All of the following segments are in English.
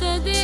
që të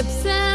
Edhe